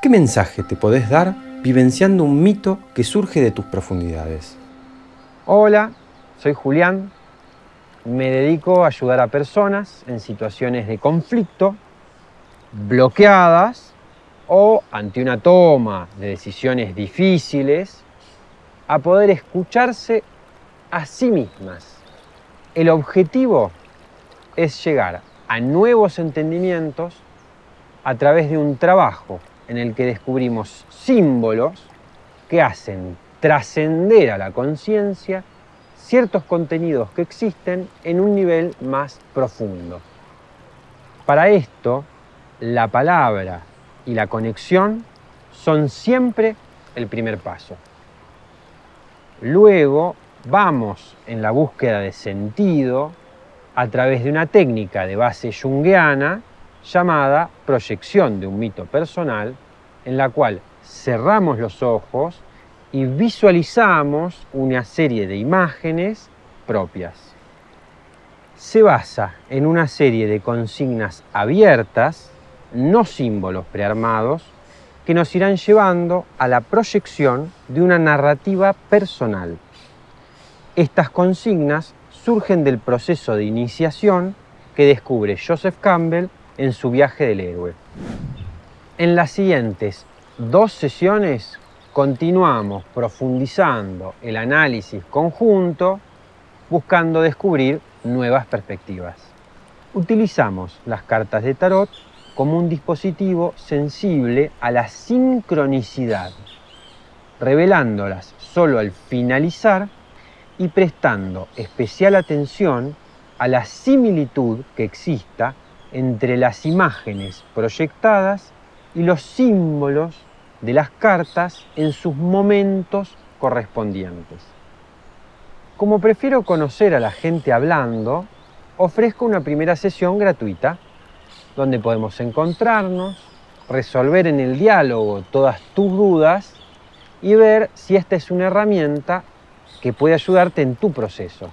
¿Qué mensaje te podés dar vivenciando un mito que surge de tus profundidades? Hola, soy Julián. Me dedico a ayudar a personas en situaciones de conflicto, bloqueadas o ante una toma de decisiones difíciles, a poder escucharse a sí mismas. El objetivo es llegar a nuevos entendimientos a través de un trabajo en el que descubrimos símbolos que hacen trascender a la conciencia ciertos contenidos que existen en un nivel más profundo. Para esto, la palabra y la conexión son siempre el primer paso. Luego vamos en la búsqueda de sentido a través de una técnica de base junguiana llamada proyección de un mito personal, en la cual cerramos los ojos y visualizamos una serie de imágenes propias. Se basa en una serie de consignas abiertas, no símbolos prearmados, que nos irán llevando a la proyección de una narrativa personal. Estas consignas surgen del proceso de iniciación que descubre Joseph Campbell en su viaje del héroe. En las siguientes dos sesiones continuamos profundizando el análisis conjunto buscando descubrir nuevas perspectivas. Utilizamos las cartas de tarot como un dispositivo sensible a la sincronicidad, revelándolas solo al finalizar y prestando especial atención a la similitud que exista entre las imágenes proyectadas y los símbolos de las cartas en sus momentos correspondientes. Como prefiero conocer a la gente hablando, ofrezco una primera sesión gratuita donde podemos encontrarnos, resolver en el diálogo todas tus dudas y ver si esta es una herramienta que puede ayudarte en tu proceso.